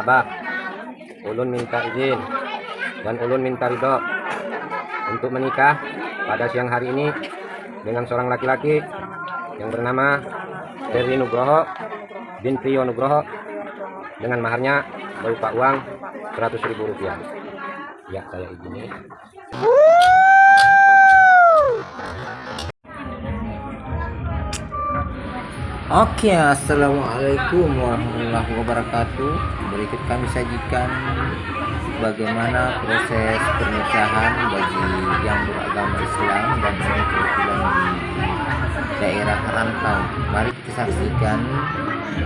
Abah, ulun minta izin dan ulun minta ridho untuk menikah pada siang hari ini dengan seorang laki-laki yang bernama Dewi Nugroho bin Priyo Nugroho dengan maharnya berupa uang 100 ribu rupiah. Ya, saya izini. Oke, assalamualaikum warahmatullahi wabarakatuh. Berikut kami sajikan bagaimana proses pernikahan bagi yang beragama Islam dan kebetulan di daerah rantau. Mari kita saksikan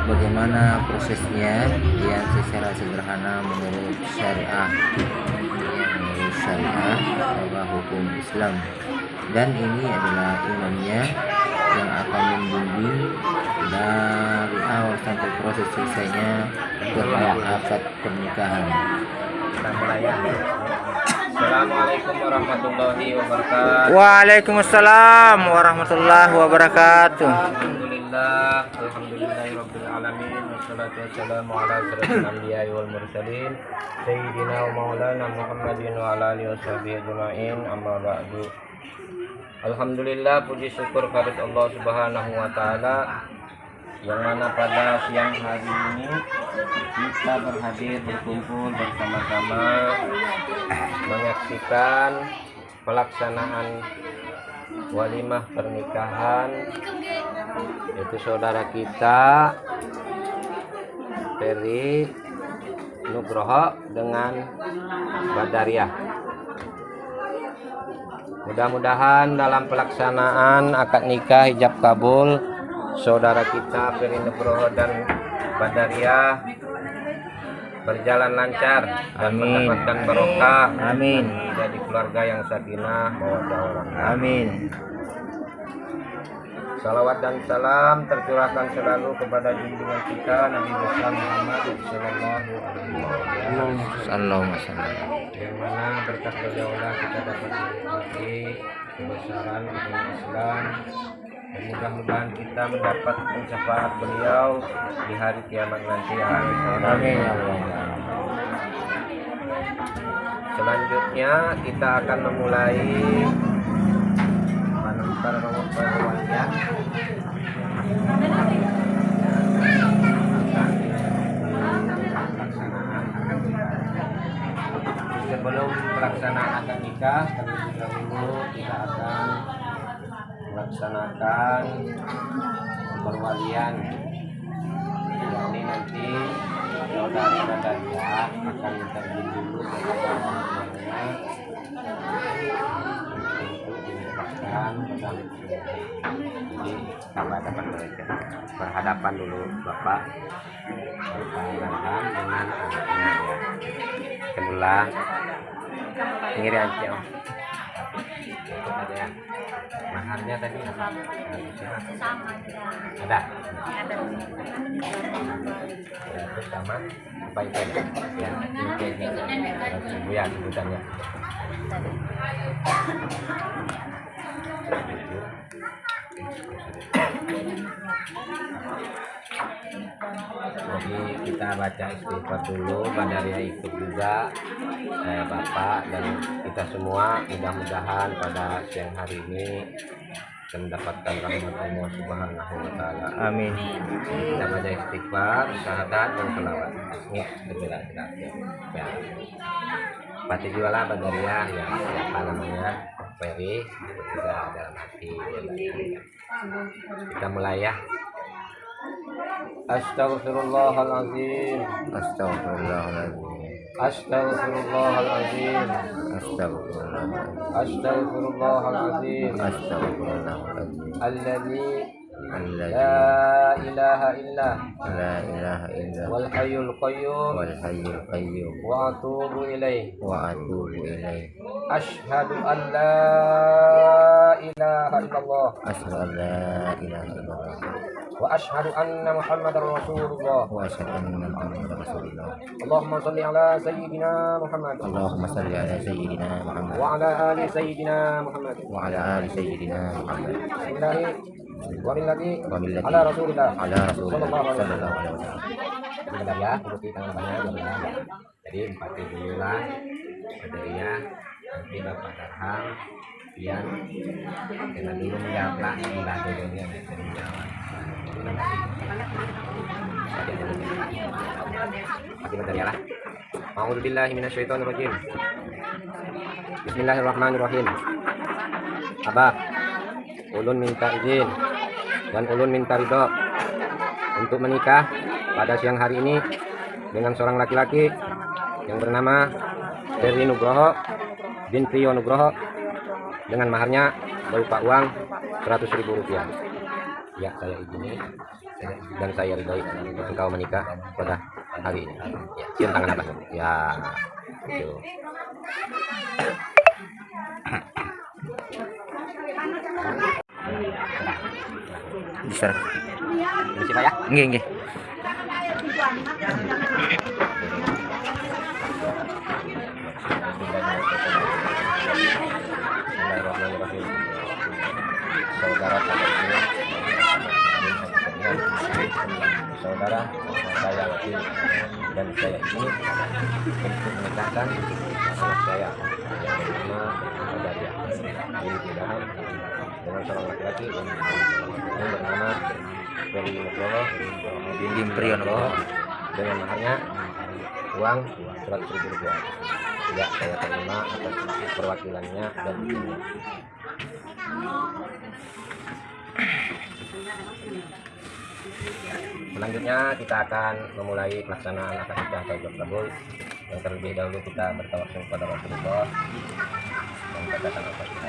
bagaimana prosesnya yang secara sederhana menurut syariah, menurut syariah bahwa hukum Islam. Dan ini adalah imamnya yang akan membimbing dari awal sampai proses selesainya terhadap akad pernikahan. Assalamualaikum warahmatullahi wabarakatuh. Waalaikumsalam warahmatullahi wabarakatuh. Alhamdulillah, alhamdulillahirabbil alamin wassalatu wassalamu ala asyrafil anbiya'i wal mursalin sayyidina wa maulana Muhammadin wa ala alihi washabihi ajmain amma ba'du. Alhamdulillah puji syukur kepada Allah Subhanahu wa taala yang mana pada siang hari ini kita berhadir berkumpul bersama-sama menyaksikan pelaksanaan walimah pernikahan yaitu saudara kita Ferry Nugroho dengan Badariah mudah-mudahan dalam pelaksanaan akad nikah hijab kabul saudara kita Ferry Nugroho dan Badariah berjalan lancar dan Amin. mendapatkan barokah Amin. jadi keluarga yang sakinah mawaddah warahmah. Amin. Salawat dan salam tercurahkan selalu kepada junjungan kita Nabi besar Muhammad Sallallahu Alaihi Wasallam. Yang mana berkat beliaulah kita dapat menikmati kebesaran agama Islam. Mudah-mudahan kita mendapat syafaat beliau di hari kiamat nanti. Amin. Ya selanjutnya kita akan memulai penonton perwakilan sebelum pelaksanaan nikah terlebih dahulu kita akan melaksanakan perwalian yakni nanti saudara saudara akan izin dulu. kepada dinikahkan jadi dapat mereka. Berhadapan dulu bapak berhadapan dengan anaknya ya kedua pinggir aja ada ya maharnya tadi apa? Ada? Terus sama apa itu ya ya sebutannya jadi kita baca istighfar dulu Badaria ikut juga eh, Bapak dan kita semua mudah-mudahan pada siang hari ini kita mendapatkan rahmat Allah Subhanahu wa taala. Amin. Kita baca istighfar, syahadat dan selawat. Ya, segera segera. Ya. Pati jualah Badaria ya siapa namanya Ferry juga dalam hati kita mulai ya Astaghfirullahaladzim Astagfirullahaladzim. Astaghfirullahaladzim Astagfirullahaladzim. Astaghfirullahaladzim Astagfirullahaladzim. Alladzi Alladzi La ilaha illa la ilaha illa Wal hayyul qayyum wal hayyul qayyum Wa atubu ilaih wa atubu ilaih. Ashhadu an la ilaha illallah Asyhadu an la ilaha illallah Wa ashhadu anna muhammadar rasulullah wa asyhadu anna Muhammadar Rasulullah. Allahumma salli ala sayyidina Muhammad Allahumma salli ala sayyidina Muhammad Wa ala ali sayyidina Muhammad wa ala ala rasulillah ala Rasulillah sallallahu alaihi wasallam. sebentar ya ikuti banyak ya. jadi nanti bapak Ian. Dengan dulu menjawab dulu ya dari menjawab Mati bentar ya lah. Bismillahirrahmanirrahim. Abah Ulun minta izin dan ulun minta ridho untuk menikah pada siang hari ini dengan seorang laki-laki yang bernama Ferry Nugroho bin Priyo Nugroho dengan maharnya berupa uang 100.000 rupiah. Ya, saya izini dan saya ridhoi engkau menikah pada hari ini. Ya, cium tangan apa? Ya, itu. Bisa. Bisa Pak ya? Nggih, nggih. Saudara saya Akil dan saya ini untuk menikahkan anak saya yang bernama Adalia bin Ilham dengan seorang laki-laki yang bernama Ferry Nugroho bin Priyono dengan maharnya uang 100 ribu rupiah. Tidak saya terima atas perwakilannya dan izinnya selanjutnya kita akan memulai pelaksanaan akad nikah atau kabul yang terlebih dahulu kita bertawassul kepada Rasulullah. Dan katakan apa? kita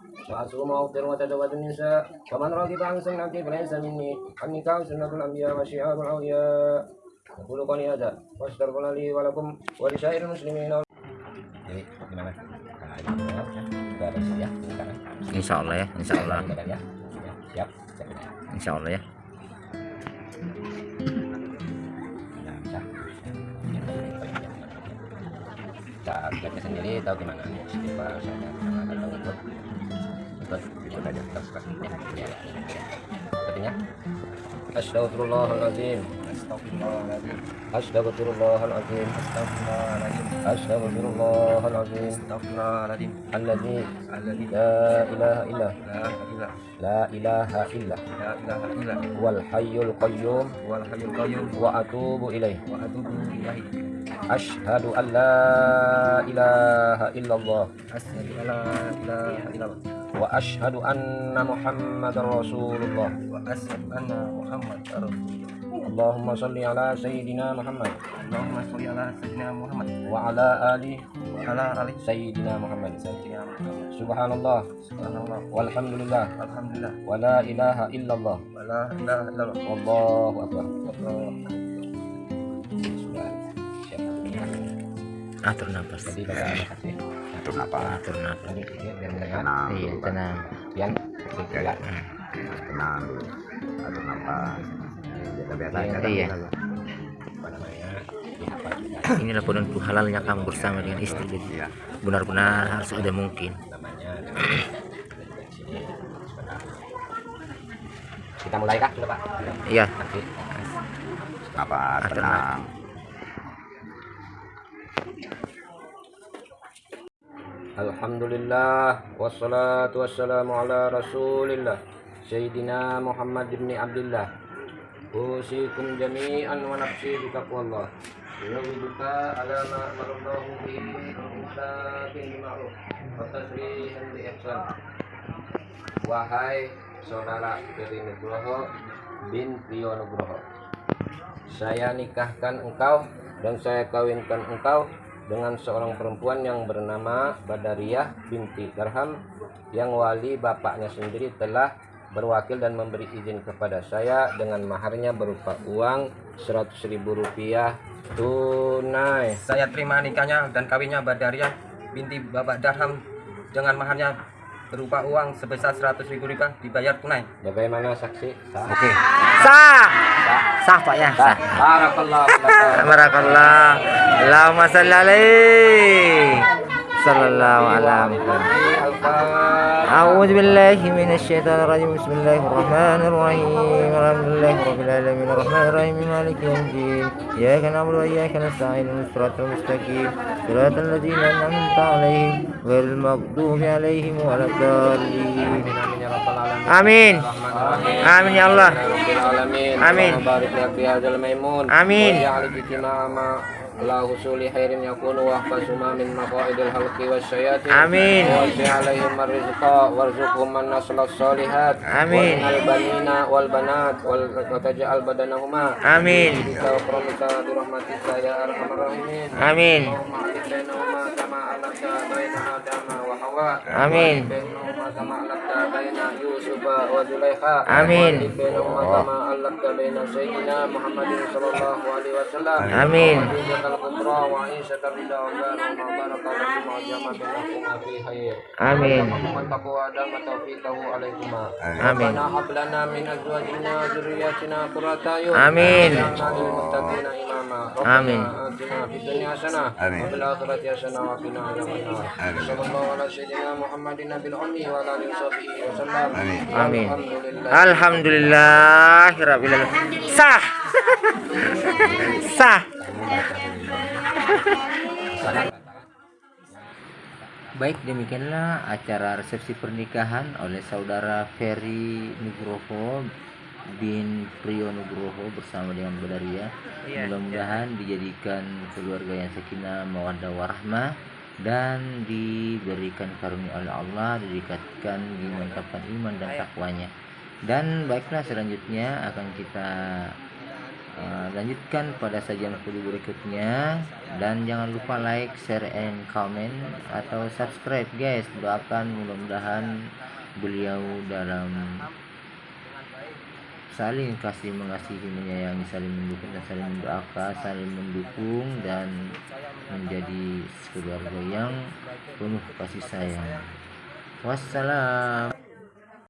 وأصوم وأفطر وأتزوج النساء ومن رغب عن سنتي فليس مني النكاح سنة الأنبياء وشعار الأولياء أقول قولي هذا وأستغفر لي ولكم ولسائر المسلمين jadi gimana? Nah, ini ya, sudah ada ya, sekarang. Insya Allah ya, Insya Allah. Badan ya. Ya, siap. siap. Insya Allah ya. Baca sendiri tahu gimana? Istighfar saya atau ikut ikut ikut aja terus pastinya ya sepertinya. Astagfirullahaladzim Astagfirullahaladzim Astagfirullahaladzim Astagfirullahaladzim Astagfirullahaladzim Alladzi Alladzi La ilaha illa La ilaha illa La ilaha illa Wal hayyul qayyum Wal hayyul qayyum Wa atubu ilaih Wa atubu ilaih Ashhadu an la ilaha illallah Ashhadu an la ilaha illallah Wa ashhadu anna Muhammadar Rasulullah Wa ashhadu anna Muhammad Allahumma salli ala Sayyidina Muhammad. Allahumma salli ala Sayyidina Muhammad. Wa ala ali Wa ala ali. Sayyidina Muhammad. Sayyidina Muhammad. Subhanallah. Subhanallah. Walhamdulillah. Alhamdulillah. Wa la ilaha illallah. Wa la ilaha illallah. Wallahu akbar. Atur nafas. Baca kasih Atur nafas. Atur nafas. Jadi biar Tenang. Iya, tenang. Tidak Tenang dulu. Atur nafas. Biasa-biasa aja. Iya. apa namanya dihafal juga Inilah penentu halalnya kamu bersama dengan istri. Jadi Iya. benar-benar harus ada mungkin. namanya kita mulai kah sudah pak Iya. Atur Tenang. Alhamdulillah wassalatu wassalamu ala rasulillah Sayyidina Muhammad bin Abdullah Usikum jami'an wa nafsi bitaqwallah Yawidullah ala ma amarallahu bihi Al-Mustaqim bima'ruf Wa tasrihan bi ihsan. Wahai saudara Ferry Nugroho bin Priyo Nugroho Saya nikahkan engkau dan saya kawinkan engkau dengan seorang perempuan yang bernama Badariyah binti Darham yang wali bapaknya sendiri telah berwakil dan memberi izin kepada saya dengan maharnya berupa uang 100 ribu rupiah tunai. Saya terima nikahnya dan kawinnya Badariah binti Bapak Darham dengan maharnya berupa uang sebesar 100 ribu rupiah dibayar tunai. Bagaimana saksi? Sah. Oke. Sah. Sah Pak ya. Sah. Barakallahu laka. Barakallah. Allahumma salli alaihi. Sallallahu alaihi Al-Fatihah. أعوذ بالله من الشيطان الرجيم. بسم الله الرحمن الرحيم. الحمد لله رب العالمين. الرحمن الرحيم. مالك يوم الدين. إياك نعبد وإياك نستعين. الصراط المستقيم. صراط الذين أنعمت عليهم غير المغضوب عليهم ولا الضالين. آمين. آمين يا الله. Rabbil alamin. Amin. Allahumma barik lana ala husuli khairin yakunu wa hafazuma min maqaidil halqi wasyayatin amin. Wa si alaihim rizqa warzuqhum man naslas solihat amin. Wal banina wal banat wal taj'al badanahuma. Amin. Kita rahmatika ya arhamar rahimin. Amin. Amin. Amin. Amin. Amin. Amin. Amin. Amin. Amin. Amin. Amin. Alhamdulillah. Alhamdulillah. Sah. Sah. Baik demikianlah acara resepsi pernikahan oleh saudara Ferry Nugroho bin Priyo Nugroho bersama dengan Badaria. Iya. Mudah-mudahan dijadikan keluarga yang sakinah mawaddah warahmah dan diberikan karunia oleh Allah, didekatkan, dimantapkan iman dan takwanya. Dan baiklah selanjutnya akan kita uh, lanjutkan pada sajian video berikutnya dan jangan lupa like, share, and comment atau subscribe guys. Doakan mudah-mudahan beliau dalam saling kasih mengasihi menyayangi saling mendukung dan saling mendoakan saling mendukung dan menjadi keluarga yang penuh kasih sayang. Wassalam